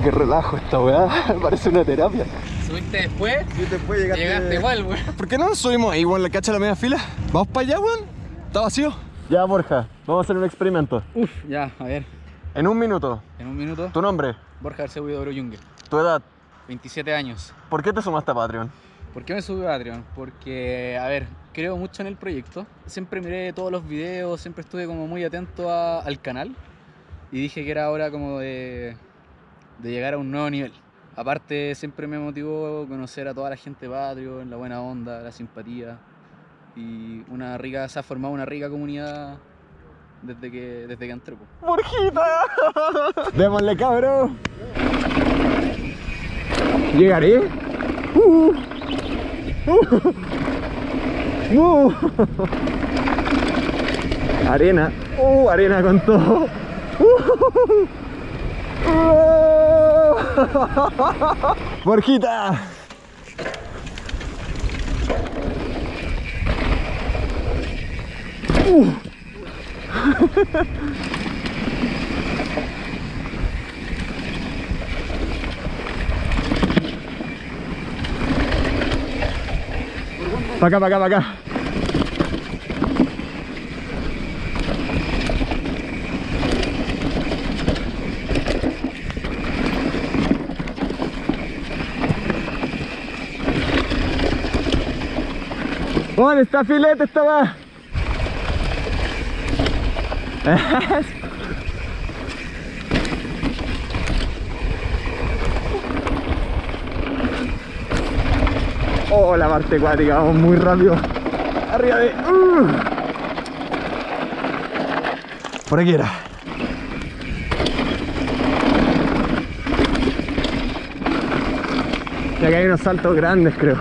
Oh, qué relajo esta weá. Parece una terapia. ¿Subiste después? Sí, después llegaste. Llegaste igual, weón. ¿Por qué no nos subimos ahí, weón, la cacha de la media fila? ¿Vamos para allá, weón? ¿Está vacío? Ya, Borja, vamos a hacer un experimento. Uf, ya, a ver. En un minuto, En un minuto. tu nombre, Borja Oro Yungue. tu edad, 27 años. ¿por qué te sumaste a Patreon? ¿Por qué me subí a Patreon? Porque, a ver, creo mucho en el proyecto. Siempre miré todos los videos, siempre estuve como muy atento a- al canal. Y dije que era hora como de, de llegar a un nuevo nivel. Aparte, siempre me motivó conocer a toda la gente de Patreon, la buena onda, la simpatía. Y una rica, se ha formado una rica comunidad desde que, desde que entré. po. ¡Borjita! Démosle, cabrón. ¿Llegaré? Uh. Uh. Uh. Arena. Uh, arena con todo. Uh. Uh. Borjita. Pa' acá, ¿Dónde está filete esta va? Oh, la parte acuática, vamos muy rápido. Arriba de. uh. Por aquí era. Y acá hay unos saltos grandes, creo.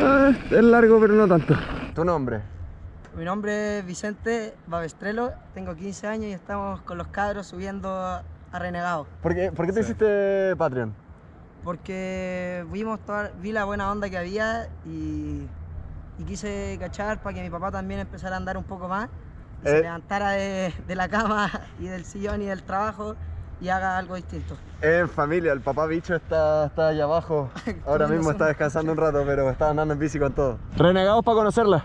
Ah, es largo, pero no tanto. ¿Tu nombre? Mi nombre es Vicente Babestrelo, tengo 15 años y estamos con los cabros subiendo a Renegado. ¿Por qué, por qué te hiciste Patreon? Porque vimos toda, vi la buena onda que había y, y quise cachar para que mi papá también empezara a andar un poco más y Eh. se levantara de, de la cama y del sillón y del trabajo y haga algo distinto. En familia, el papá bicho está, está allá abajo. Ahora mismo está descansando un rato, pero está andando en bici con todo. Renegados para conocerla.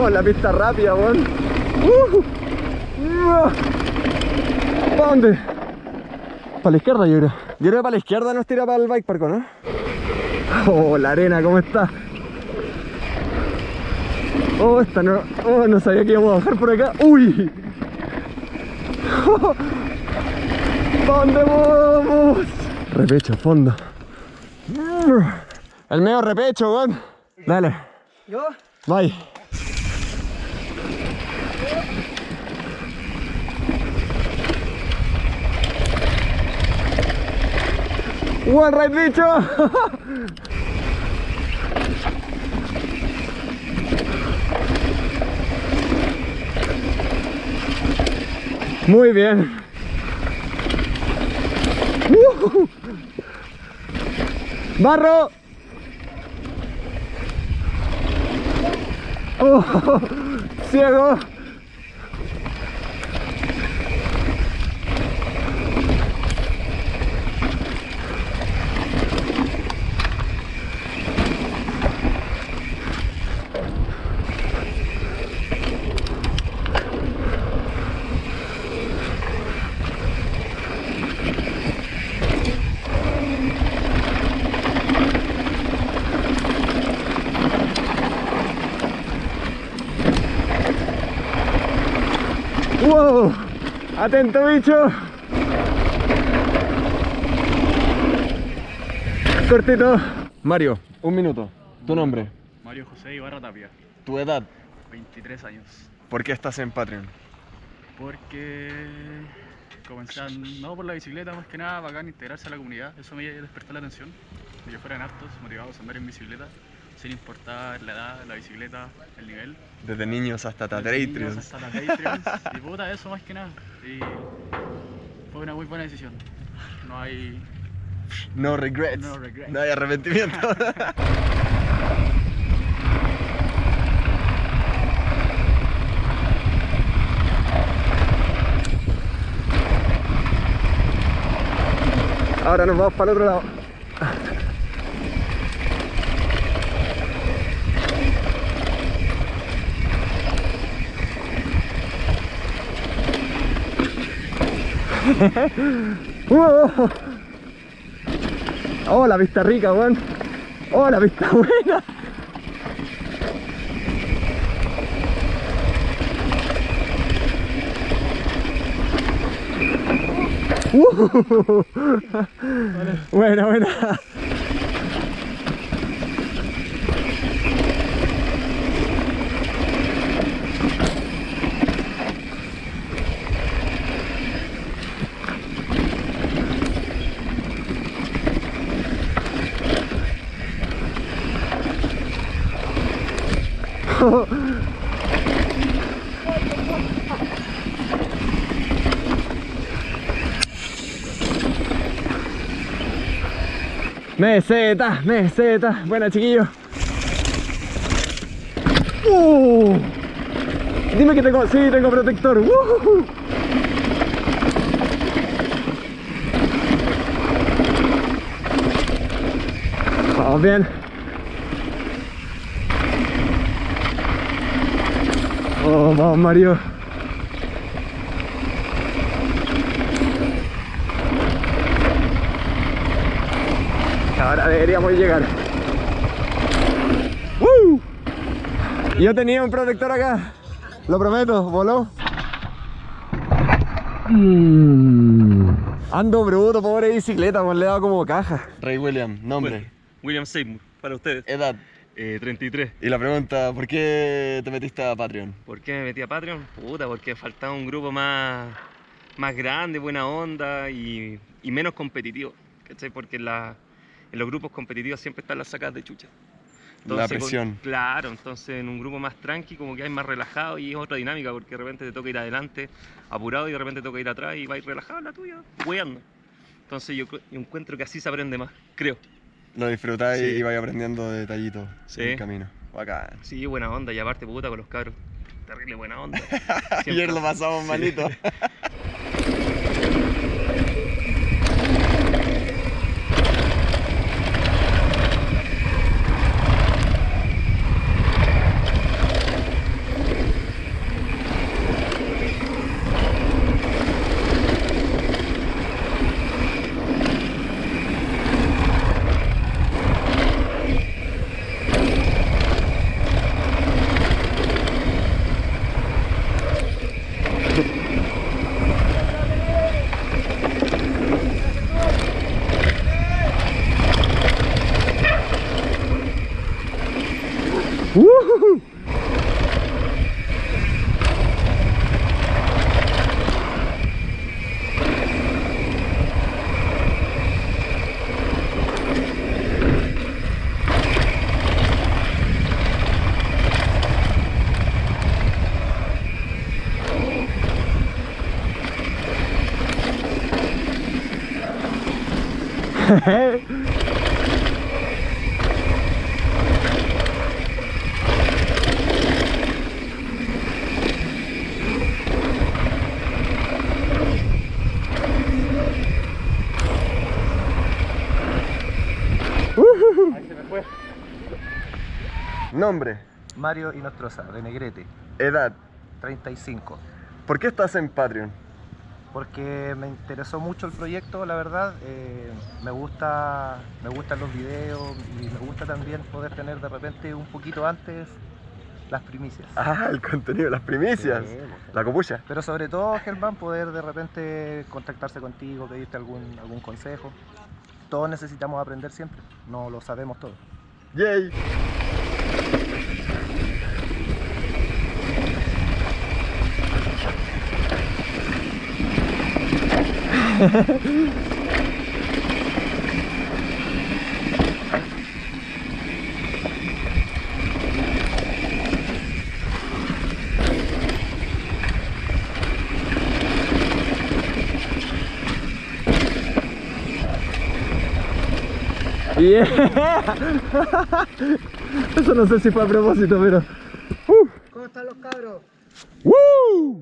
Oh, la pista rápida, weón. Uh, uh. ¿Para dónde? Para la izquierda, yo creo. Yo creo que para la izquierda nos tira para el bike park, ¿no? Oh, la arena, ¿cómo está? Oh, esta no. Oh, no sabía que íbamos a bajar por acá. ¡Uy! ¿Para dónde vamos? Repecho, fondo. El medio repecho, weón. Dale, ¿Yo? bye. One right, bicho. Muy bien. Uh. Barro. Oh, ciego. Wow. Atento, bicho. Cortito. Mario, un minuto. Tu nombre, Mario José Ibarra Tapia, tu edad, 23 años. ¿por qué estás en Patreon? Porque comencé, a- no por la bicicleta más que nada, bacán integrarse a la comunidad, eso me despertó la atención, que fueran aptos, motivados a andar en bicicleta, sin importar la edad, la bicicleta, el nivel. Desde niños hasta desde niños. Hasta Patreons, y puta, eso más que nada. Y una muy buena decisión. No hay. No regrets. No regrets. No hay arrepentimiento. Ahora nos vamos para el otro lado. Oh, la vista rica, weón. Oh, la vista buena. Uh. Buena, buena. Meseta, meseta. Buena, chiquillo. Uh. Dime que tengo, sí, tengo protector. Uh. Vamos bien. Oh, vamos Mario. Ahora deberíamos llegar. ¡Woo! Yo tenía un protector acá. Lo prometo, voló. Mm. Ando bruto, pobre bicicleta, pues le he dado como caja. Rey William, nombre. William Seymour, para ustedes. Edad. Eh, 33. Y la pregunta, ¿por qué te metiste a Patreon? ¿Por qué me metí a Patreon? Puta, porque faltaba un grupo más, más grande, buena onda y, y menos competitivo. ¿Cachai? Porque la- en los grupos competitivos siempre están las sacas de chucha. La con- presión. claro, entonces en un grupo más tranqui, como que hay más relajado y es otra dinámica, porque de repente te toca ir adelante, apurado, y de repente te toca ir atrás y vais relajado la tuya, weando. Entonces yo, yo encuentro que así se aprende más, creo. Lo disfrutáis Sí. y vais aprendiendo detallitos Sí. en el camino. Bacán. Sí, buena onda, y aparte puta con los cabros. Terrible buena onda. Ayer lo pasamos malito. Nombre, Mario Inostroza, de Negrete, edad. 35. ¿Por qué estás en Patreon? Porque me interesó mucho el proyecto, la verdad. eh, me, gusta, me gustan los videos y me gusta también poder tener de repente un poquito antes las primicias. Ah, el contenido, las primicias. Sí. La copucha. Pero sobre todo, Germán, poder de repente contactarse contigo, pedirte algún, algún consejo. Todos necesitamos aprender siempre, no lo sabemos todo. Yay. Yeah. Eso no sé si fue a propósito, pero... Uh. ¿Cómo están los cabros? ¡Woo!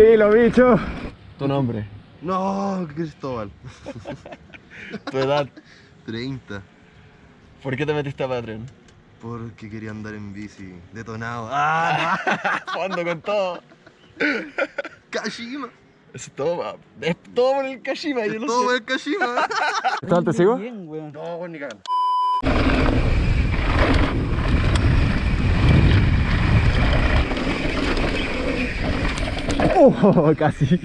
¡Qué estilo, bicho! Tu nombre, No, Cristóbal. tu edad, 30. ¿por qué te metiste a Patreon? Porque quería andar en bici. Detonado. ¡Ah! Fondo con todo. ¡Kashima! Es todo, es todo por el Kashima, yo Es lo todo sé. el Kashima. ¿Estás te sigo? Bien, weón. No, bueno, ni cagando. Oh, casi.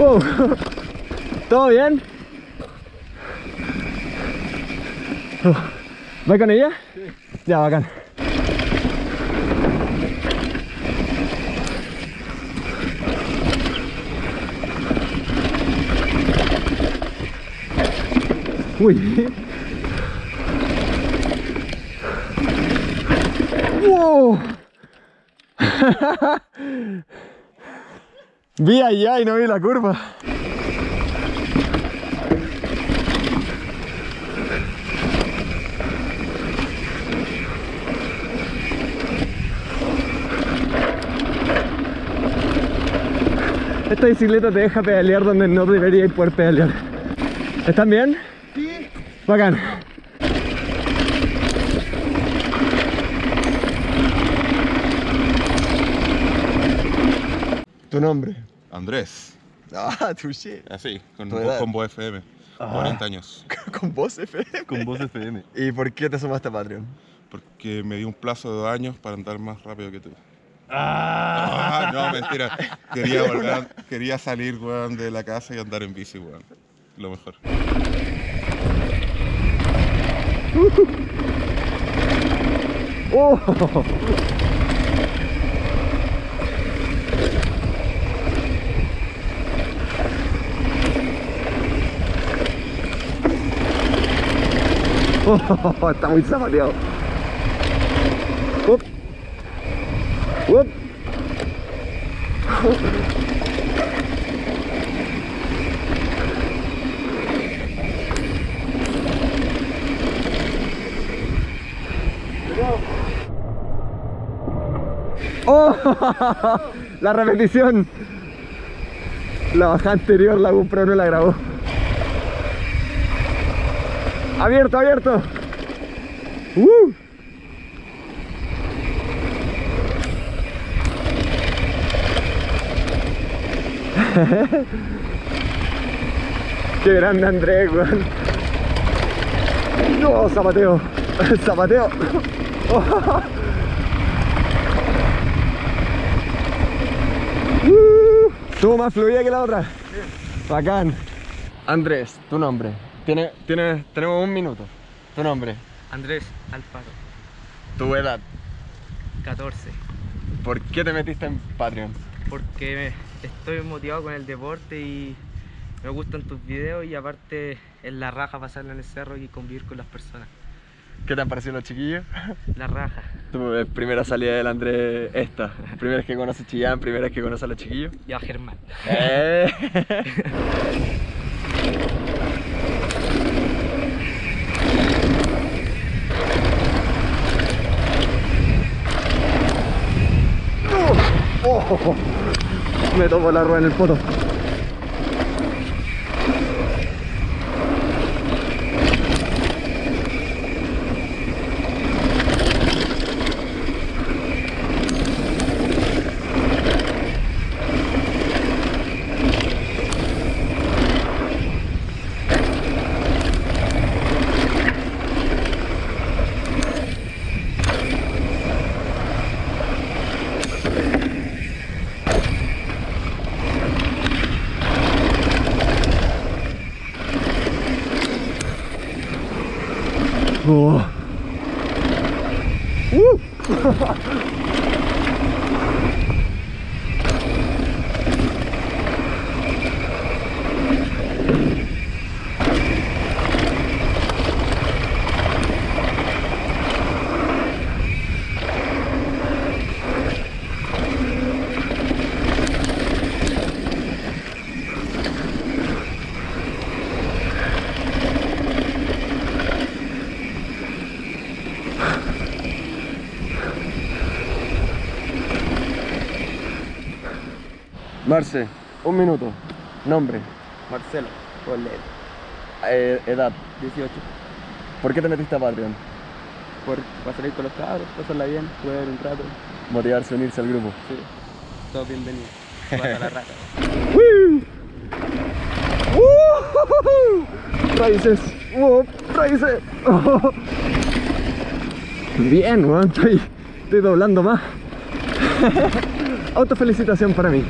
Oh, ¿Todo bien? ¿Va con ella? Ya, bacán. Uy. ¡Wow! vi allá y no vi la curva. Esta bicicleta te deja pedalear donde no debería poder pedalear. ¿Están bien? Bacán. ¿Tu nombre? Andrés, Ah, touché. así, con, ¿Tu voz- con voz FM, 40 años. Con voz FM. Con voz FM. ¿Y por qué te sumaste a Patreon? Porque me di un plazo de dos años para andar más rápido que tú. Ah, no, mentira. Quería, volver quería salir, weón, de la casa y andar en bici, weón. Lo mejor. ¡Oh! Oh, está muy zapateado. Up. Up. ¡Oh! La repetición. La bajada anterior la GoPro no la grabó. Abierto, abierto. ¡Uh! Qué grande Andrés, weón. No, zapateo. Zapateo. Uh, Estuvo más fluida que la otra. Bacán. Andrés, tu nombre. Tiene, tiene, tenemos un minuto. Tu nombre. Andrés Alfaro, Tu edad. 14. ¿Por qué te metiste en Patreon? Porque estoy motivado con el deporte y me gustan tus videos y aparte es la raja pasarla en el cerro y convivir con las personas. ¿Qué te han parecido los chiquillos? La raja. Eh, primera salida del Andrés esta. Primera vez que conoces Chillán, primera vez que conoces a los chiquillos. Y a Germán. Eh. Oh, me tomo la rueda en el poto. Marce, un minuto. Nombre. Marcelo, Eh, edad. 18. ¿Por qué te metiste a Patreon? Por, para salir con los cabros, pasarla bien, jugar un rato. Motivarse a unirse al grupo. Sí, todos bienvenidos. Jugar a la rata. Raíces. Raíces. Bien, weón. Estoy, estoy doblando más. Autofelicitación para mí.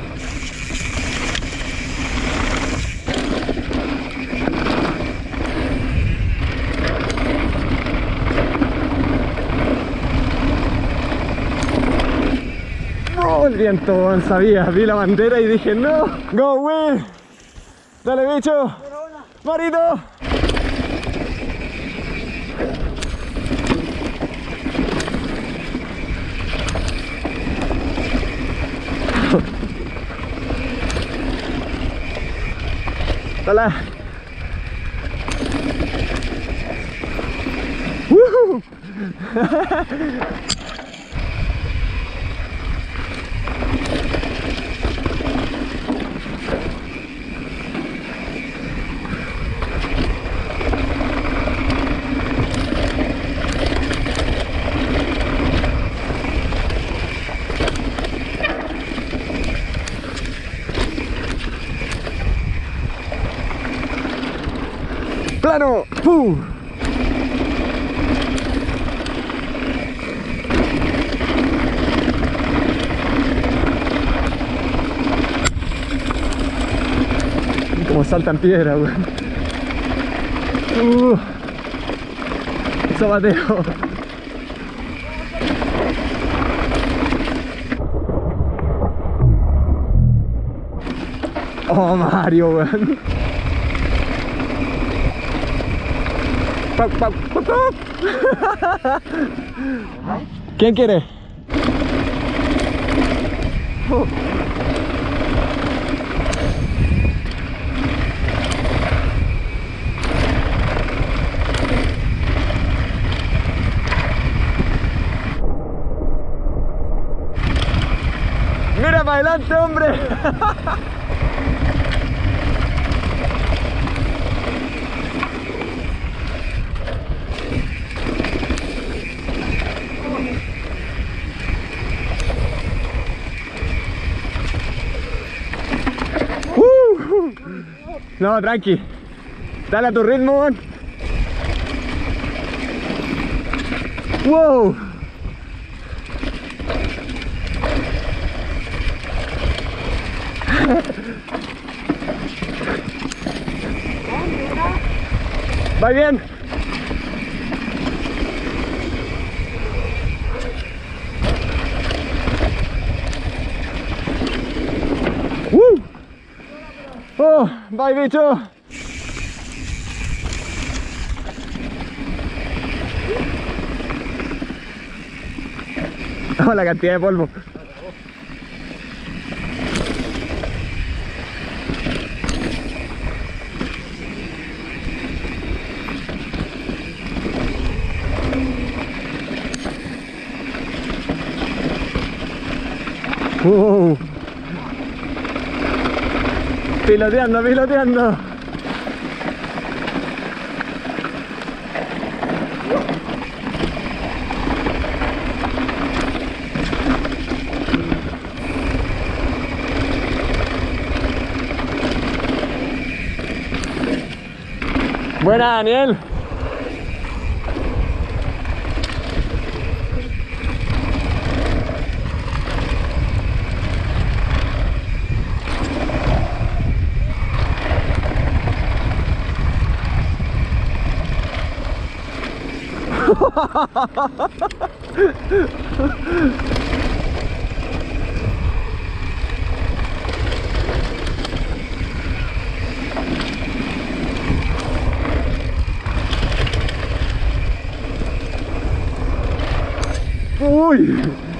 Weón, sabía. Vi la bandera y dije, no. Go, Will. Dale, bicho. Marito. Dale. Como saltan piedra, weón. Uh, zapateo. Oh, Mario, pau. ¿Quién quiere? Mira para adelante, hombre. Uh. No, tranqui. Dale a tu ritmo. Wow. Va bien. ¡Uh! ¡Oh! ¡Bye, bicho! Oh, la cantidad de polvo. Piloteando, piloteando. Buena, Daniel. Uy. La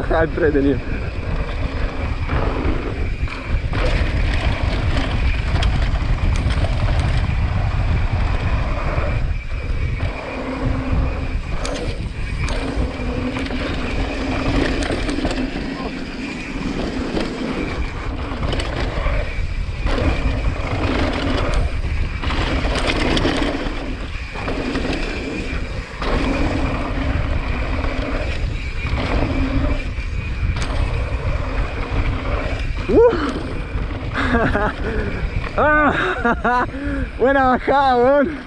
baja entretenida. Ah, Buena bajada, weón.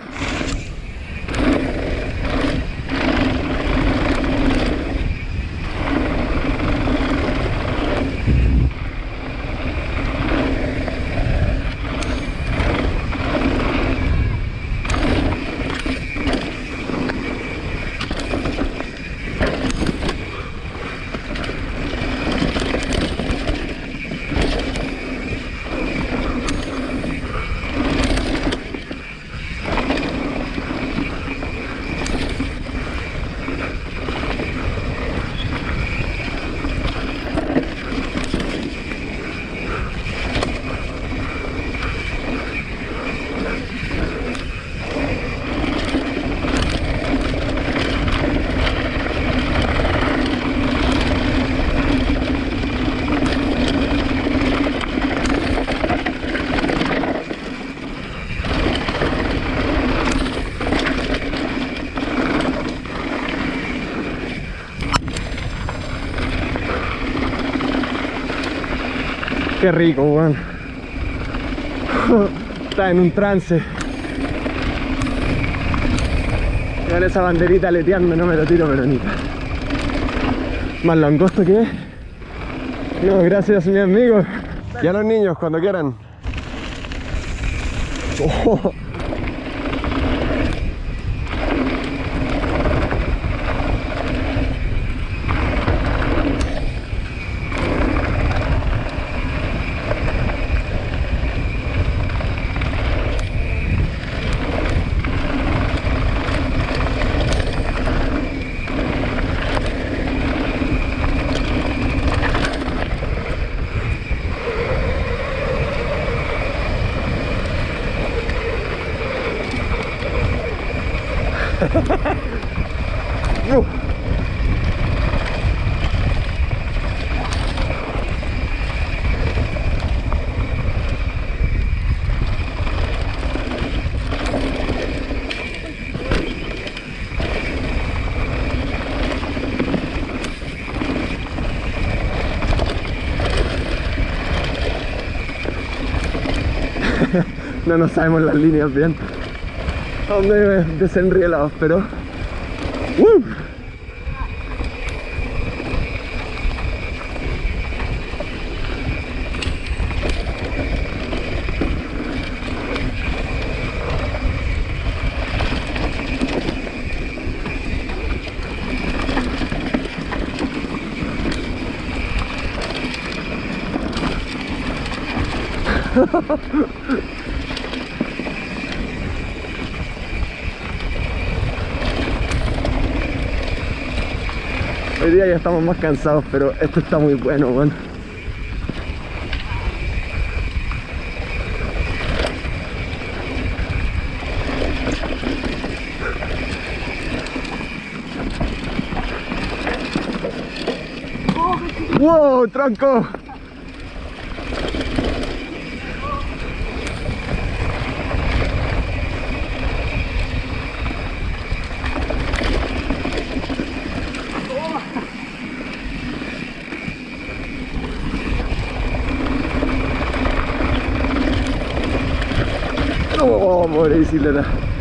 Qué rico, weón. Está en un trance. Vean esa banderita leteando, no me lo tiro, pero ni. Más langosto que es. No, gracias, mi amigo. Y a los niños, cuando quieran. Oh. Uh. No nos sabemos las líneas bien. Son medio desenrielados, pero... ¡Uh! Hoy día ya estamos más cansados, pero esto está muy bueno, weón. ¡Wow, tronco! Oh, pobre bicicleta.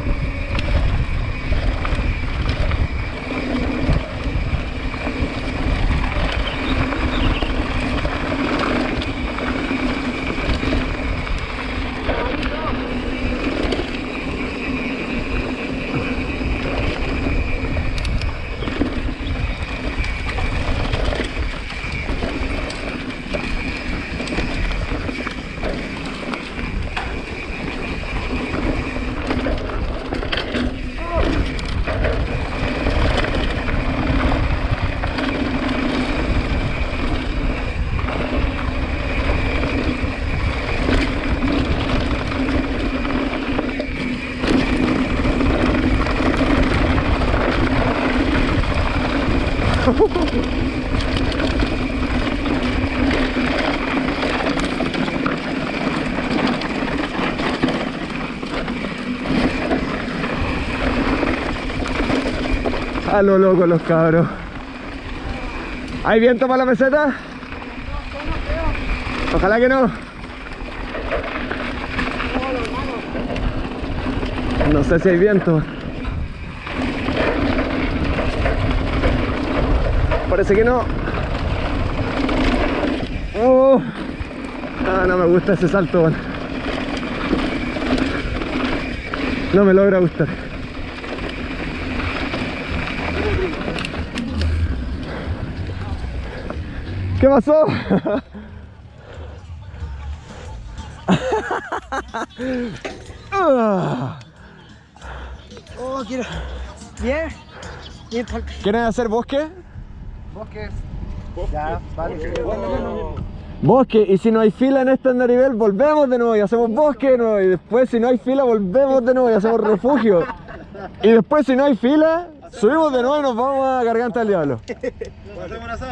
Lo loco los cabros. ¿Hay viento para la meseta? Ojalá que no. No sé si hay viento. Parece que no. Oh. Ah, no me gusta ese salto. No me logra gustar. ¿Qué pasó? Oh, quiero. Bien. Bien, ¿Quieren hacer bosque? Bosque. Ya, vale. Bosque, y si no hay fila en este andarivel, volvemos de nuevo y hacemos bosque de nuevo. Y después, si no hay fila, volvemos de nuevo y hacemos refugio. Y después, si no hay fila, subimos de nuevo y nos vamos a Garganta del Diablo.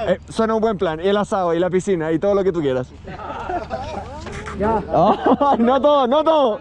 Eh, suena un buen plan. Y el asado, y la piscina, y todo lo que tú quieras. Ya. no todo, no todo.